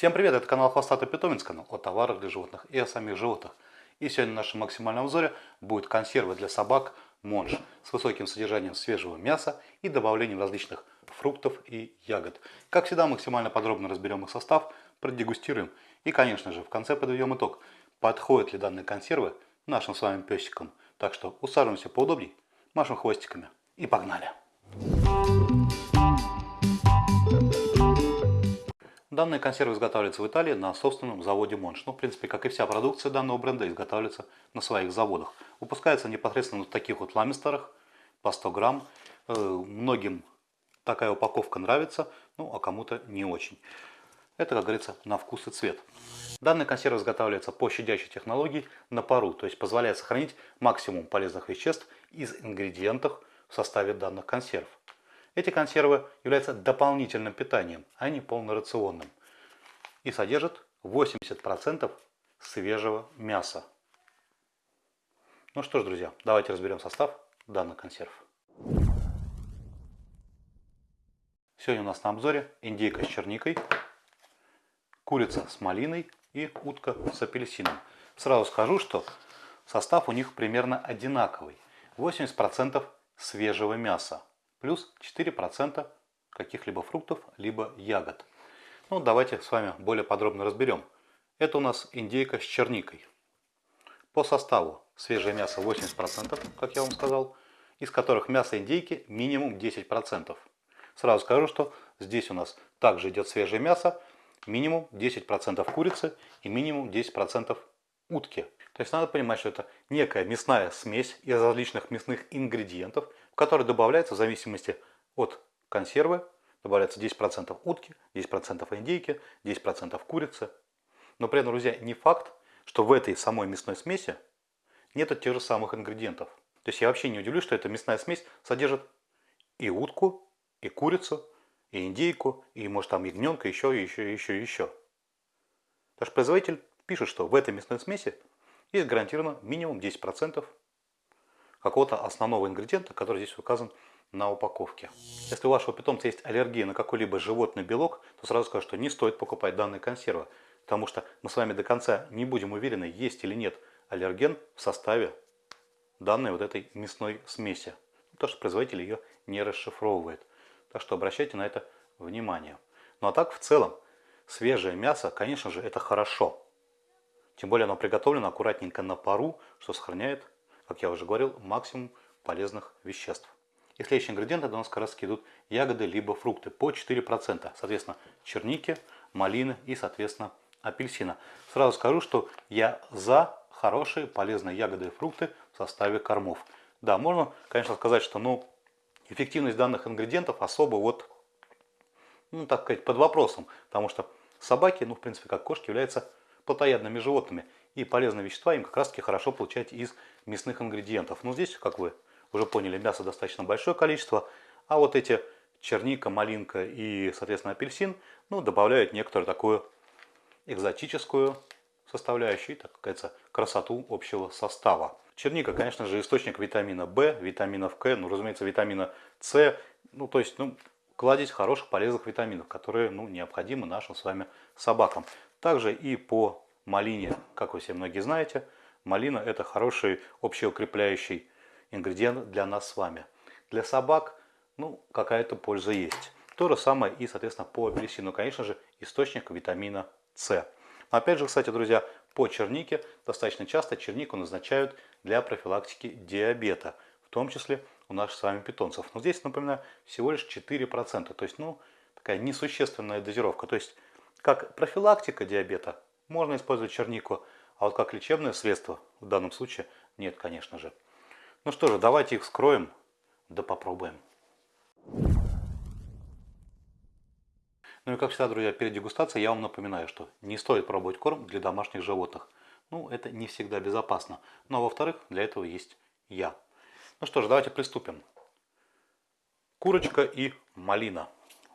Всем привет, это канал Хвостатый Питомец, канал о товарах для животных и о самих животных. И сегодня в нашем максимальном обзоре будет консервы для собак Монж с высоким содержанием свежего мяса и добавлением различных фруктов и ягод. Как всегда, максимально подробно разберем их состав, продегустируем и, конечно же, в конце подведем итог, подходят ли данные консервы нашим с вами песикам. Так что усаживаемся поудобней, машем хвостиками и погнали! Данные консервы изготавливаются в Италии на собственном заводе Монш. Ну, в принципе, как и вся продукция данного бренда, изготавливается на своих заводах. Выпускается непосредственно в таких вот ламистерах по 100 грамм. Э, многим такая упаковка нравится, ну, а кому-то не очень. Это, как говорится, на вкус и цвет. Данные консервы изготавливаются по щадящей технологии на пару, то есть позволяет сохранить максимум полезных веществ из ингредиентов в составе данных консерв. Эти консервы являются дополнительным питанием, а не полнорационным. И содержат 80% свежего мяса. Ну что ж, друзья, давайте разберем состав данных консерв. Сегодня у нас на обзоре индейка с черникой, курица с малиной и утка с апельсином. Сразу скажу, что состав у них примерно одинаковый. 80% свежего мяса плюс 4% каких-либо фруктов, либо ягод. Ну, давайте с вами более подробно разберем. Это у нас индейка с черникой. По составу свежее мясо 80%, как я вам сказал, из которых мясо индейки минимум 10%. Сразу скажу, что здесь у нас также идет свежее мясо, минимум 10% курицы и минимум 10% утки. То есть надо понимать, что это некая мясная смесь из различных мясных ингредиентов, в которой добавляется в зависимости от консервы, добавляется 10% утки, 10% индейки, 10% курицы. Но при этом, друзья, не факт, что в этой самой мясной смеси нет тех же самых ингредиентов. То есть я вообще не удивлюсь, что эта мясная смесь содержит и утку, и курицу, и индейку, и может там ягненка, еще, еще, еще, еще. Потому производитель пишет, что в этой мясной смеси есть гарантированно минимум 10% какого-то основного ингредиента, который здесь указан на упаковке. Если у вашего питомца есть аллергия на какой-либо животный белок, то сразу скажу, что не стоит покупать данные консервы, потому что мы с вами до конца не будем уверены, есть или нет аллерген в составе данной вот этой мясной смеси. То, что производитель ее не расшифровывает. Так что обращайте на это внимание. Ну а так в целом, свежее мясо, конечно же, это хорошо. Тем более оно приготовлено аккуратненько на пару, что сохраняет, как я уже говорил, максимум полезных веществ. И следующие ингредиенты у нас как раз идут ягоды либо фрукты по 4%. Соответственно, черники, малины и, соответственно, апельсина. Сразу скажу, что я за хорошие полезные ягоды и фрукты в составе кормов. Да, можно, конечно, сказать, что ну, эффективность данных ингредиентов особо вот, ну, так сказать, под вопросом. Потому что собаки, ну, в принципе, как кошки, являются плотоядными животными. И полезные вещества им как раз таки хорошо получать из мясных ингредиентов. Но здесь, как вы уже поняли, мяса достаточно большое количество. А вот эти черника, малинка и, соответственно, апельсин, ну, добавляют некоторую такую экзотическую составляющую, так сказать, красоту общего состава. Черника, конечно же, источник витамина В, витаминов К, ну, разумеется, витамина С. Ну, то есть, ну, кладезь хороших полезных витаминов, которые, ну, необходимы нашим с вами собакам. Также и по малине, как вы все многие знаете, малина это хороший общеукрепляющий ингредиент для нас с вами. Для собак, ну, какая-то польза есть. То же самое и, соответственно, по апельсину, конечно же, источник витамина С. Опять же, кстати, друзья, по чернике достаточно часто чернику назначают для профилактики диабета, в том числе у наших с вами питомцев. Но здесь, напоминаю, всего лишь 4%, то есть, ну, такая несущественная дозировка. То есть, как профилактика диабета можно использовать чернику, а вот как лечебное средство в данном случае нет, конечно же. Ну что же, давайте их вскроем, да попробуем. Ну и как всегда, друзья, перед дегустацией я вам напоминаю, что не стоит пробовать корм для домашних животных. Ну, это не всегда безопасно. Но, ну, а во-вторых, для этого есть я. Ну что ж, давайте приступим. Курочка и малина.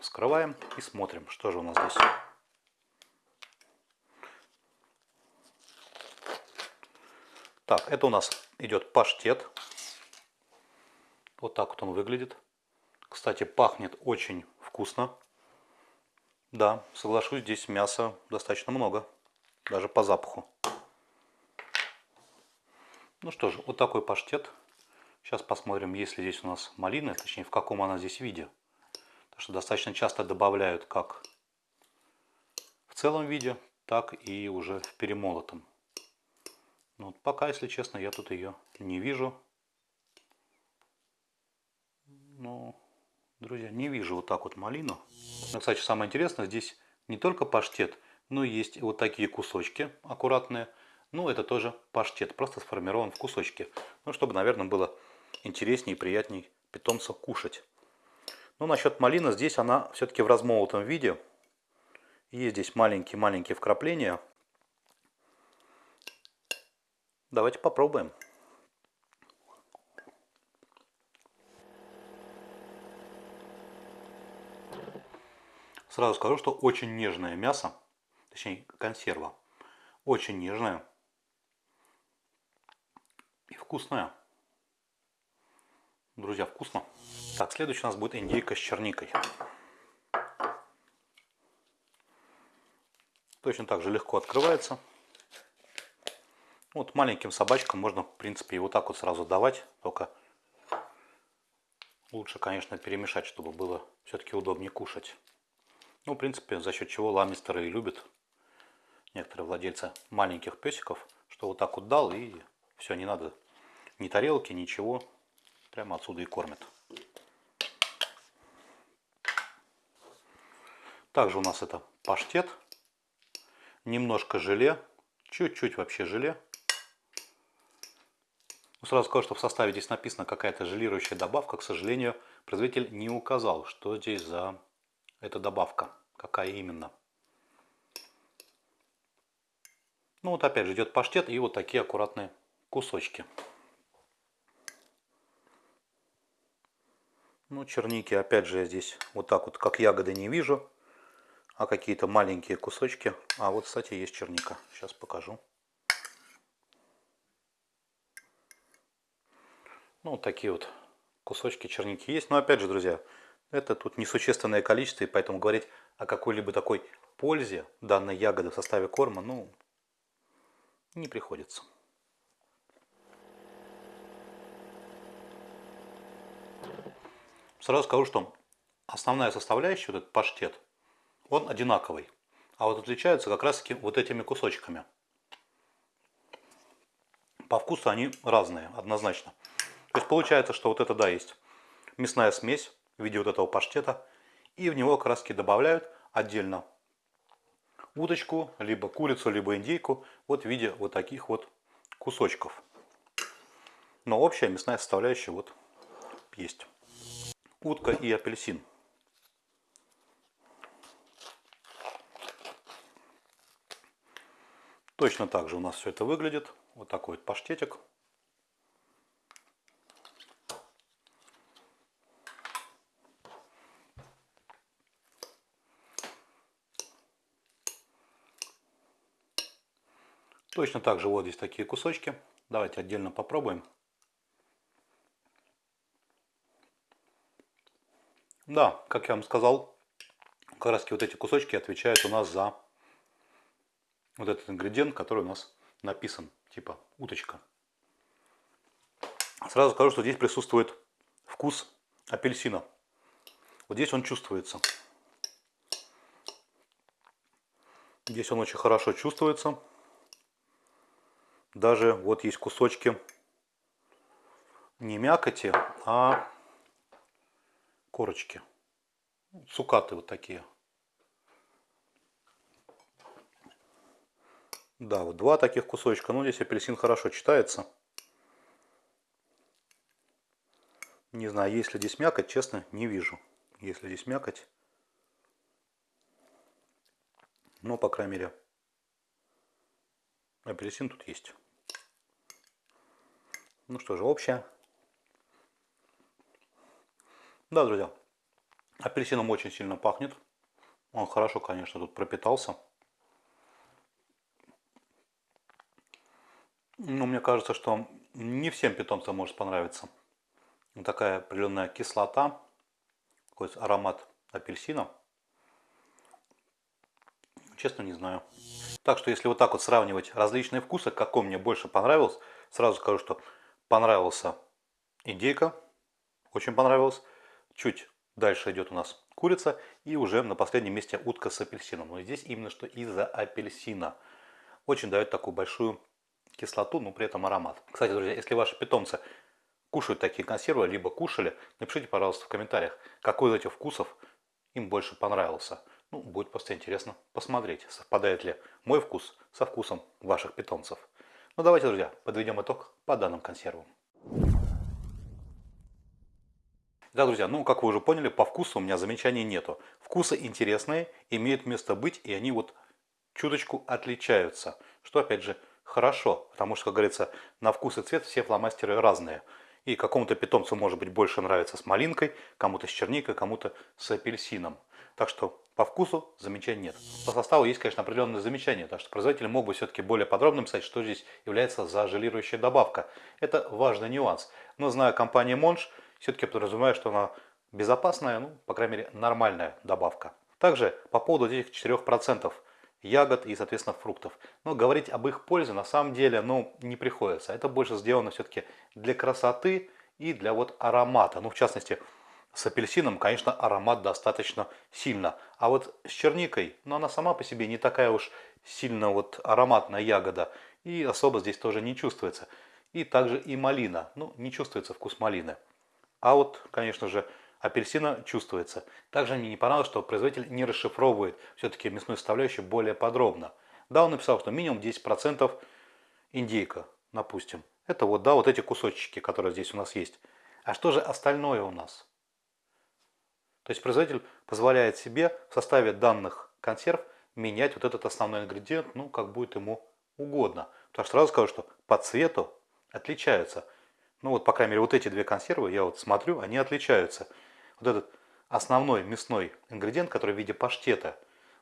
Вскрываем и смотрим, что же у нас здесь. Так, это у нас идет паштет. Вот так вот он выглядит. Кстати, пахнет очень вкусно. Да, соглашусь, здесь мяса достаточно много. Даже по запаху. Ну что же, вот такой паштет. Сейчас посмотрим, есть ли здесь у нас малина, точнее в каком она здесь виде. Потому что достаточно часто добавляют как в целом виде, так и уже в перемолотом. Но вот пока, если честно, я тут ее не вижу. Ну, друзья, не вижу вот так вот малину. Кстати, самое интересное, здесь не только паштет, но есть вот такие кусочки аккуратные. Ну, это тоже паштет, просто сформирован в кусочки. Ну, чтобы, наверное, было интереснее и приятнее питомца кушать. Ну, насчет малины, здесь она все-таки в размолотом виде. Есть здесь маленькие-маленькие вкрапления. Давайте попробуем. Сразу скажу, что очень нежное мясо, точнее консерва, очень нежная и вкусная. Друзья, вкусно. Так, следующий у нас будет индейка с черникой. Точно так же легко открывается. Вот маленьким собачкам можно, в принципе, и вот так вот сразу давать. Только лучше, конечно, перемешать, чтобы было все-таки удобнее кушать. Ну, в принципе, за счет чего ламистеры и любят некоторые владельцы маленьких песиков, что вот так вот дал и все, не надо ни тарелки, ничего. Прямо отсюда и кормят. Также у нас это паштет немножко желе, чуть-чуть вообще желе. Ну, сразу скажу, что в составе здесь написано какая-то желирующая добавка. К сожалению, производитель не указал, что здесь за эта добавка, какая именно. Ну вот опять же идет паштет и вот такие аккуратные кусочки. Ну черники опять же я здесь вот так вот как ягоды не вижу а какие-то маленькие кусочки. А вот, кстати, есть черника. Сейчас покажу. Ну, такие вот кусочки черники есть. Но опять же, друзья, это тут несущественное количество, и поэтому говорить о какой-либо такой пользе данной ягоды в составе корма, ну, не приходится. Сразу скажу, что основная составляющая, вот этот паштет, он одинаковый. А вот отличаются как раз таки вот этими кусочками. По вкусу они разные, однозначно. То есть получается, что вот это, да, есть мясная смесь в виде вот этого паштета. И в него таки добавляют отдельно уточку, либо курицу, либо индейку. Вот в виде вот таких вот кусочков. Но общая мясная составляющая вот есть. Утка и апельсин. Точно так же у нас все это выглядит. Вот такой вот паштетик. Точно так же вот здесь такие кусочки. Давайте отдельно попробуем. Да, как я вам сказал, как раз вот эти кусочки отвечают у нас за вот этот ингредиент, который у нас написан, типа уточка. Сразу скажу, что здесь присутствует вкус апельсина. Вот здесь он чувствуется. Здесь он очень хорошо чувствуется. Даже вот есть кусочки не мякоти, а корочки. Цукаты вот такие. Да, вот два таких кусочка. Ну, здесь апельсин хорошо читается. Не знаю, есть ли здесь мякоть, честно, не вижу. Если здесь мякоть. Но, по крайней мере, апельсин тут есть. Ну что же, общая. Да, друзья, апельсином очень сильно пахнет. Он хорошо, конечно, тут пропитался. Ну, мне кажется, что не всем питомцам может понравиться. Такая определенная кислота, какой-то аромат апельсина. Честно не знаю. Так что если вот так вот сравнивать различные вкусы, какой мне больше понравился, сразу скажу, что понравился индейка, очень понравилось. Чуть дальше идет у нас курица и уже на последнем месте утка с апельсином. Но здесь именно что из-за апельсина. Очень дает такую большую кислоту, но при этом аромат. Кстати, друзья, если ваши питомцы кушают такие консервы, либо кушали, напишите, пожалуйста, в комментариях, какой из этих вкусов им больше понравился. Ну, будет просто интересно посмотреть, совпадает ли мой вкус со вкусом ваших питомцев. Ну, давайте, друзья, подведем итог по данным консервам. Да, друзья, ну, как вы уже поняли, по вкусу у меня замечаний нету. Вкусы интересные, имеют место быть, и они вот чуточку отличаются. Что, опять же, хорошо, потому что, как говорится, на вкус и цвет все фломастеры разные. И какому-то питомцу, может быть, больше нравится с малинкой, кому-то с черникой, кому-то с апельсином. Так что по вкусу замечаний нет. По составу есть, конечно, определенные замечания, так что производитель мог бы все-таки более подробно писать, что здесь является зажелирующая добавка. Это важный нюанс. Но зная компанию Монж, все-таки подразумеваю, что она безопасная, ну, по крайней мере, нормальная добавка. Также по поводу этих 4% ягод и, соответственно, фруктов. Но говорить об их пользе на самом деле ну, не приходится. Это больше сделано все-таки для красоты и для вот аромата. Ну, в частности, с апельсином, конечно, аромат достаточно сильно. А вот с черникой, ну, она сама по себе не такая уж сильно вот ароматная ягода. И особо здесь тоже не чувствуется. И также и малина. Ну, не чувствуется вкус малины. А вот, конечно же, апельсина чувствуется. Также мне не понравилось, что производитель не расшифровывает все-таки мясную составляющую более подробно. Да, он написал, что минимум 10% индейка, допустим. Это вот, да, вот эти кусочки, которые здесь у нас есть. А что же остальное у нас? То есть производитель позволяет себе в составе данных консерв менять вот этот основной ингредиент, ну, как будет ему угодно. Потому что сразу скажу, что по цвету отличаются. Ну, вот, по крайней мере, вот эти две консервы, я вот смотрю, они отличаются вот этот основной мясной ингредиент, который в виде паштета,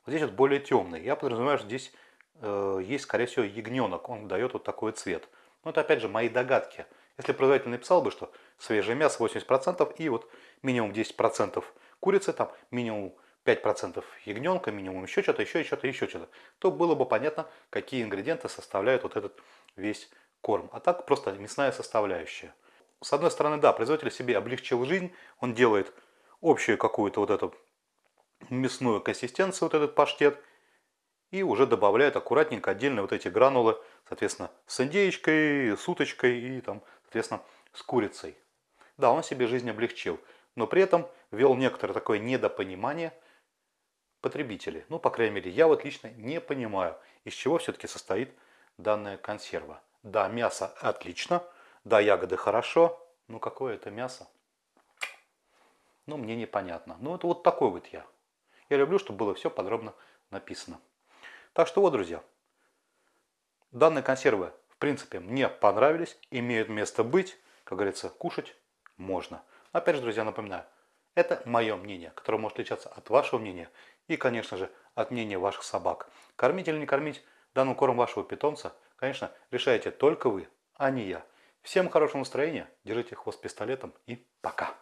вот здесь вот более темный. Я подразумеваю, что здесь э, есть, скорее всего, ягненок, он дает вот такой цвет. Но это, опять же, мои догадки. Если производитель написал бы, что свежее мясо 80% и вот минимум 10% курицы, там минимум 5% ягненка, минимум еще что-то, еще что-то, еще что-то, то было бы понятно, какие ингредиенты составляют вот этот весь корм. А так просто мясная составляющая. С одной стороны, да, производитель себе облегчил жизнь, он делает общую какую-то вот эту мясную консистенцию, вот этот паштет, и уже добавляет аккуратненько отдельно вот эти гранулы, соответственно, с индеечкой, с уточкой и там, соответственно, с курицей. Да, он себе жизнь облегчил, но при этом ввел некоторое такое недопонимание потребителей. Ну, по крайней мере, я вот лично не понимаю, из чего все-таки состоит данная консерва. Да, мясо отлично, да, ягоды хорошо, но какое это мясо? ну, мне непонятно. Ну, это вот такой вот я. Я люблю, чтобы было все подробно написано. Так что вот, друзья, данные консервы, в принципе, мне понравились, имеют место быть. Как говорится, кушать можно. Опять же, друзья, напоминаю, это мое мнение, которое может отличаться от вашего мнения и, конечно же, от мнения ваших собак. Кормить или не кормить данным корм вашего питомца, конечно, решаете только вы, а не я. Всем хорошего настроения, держите хвост пистолетом и пока!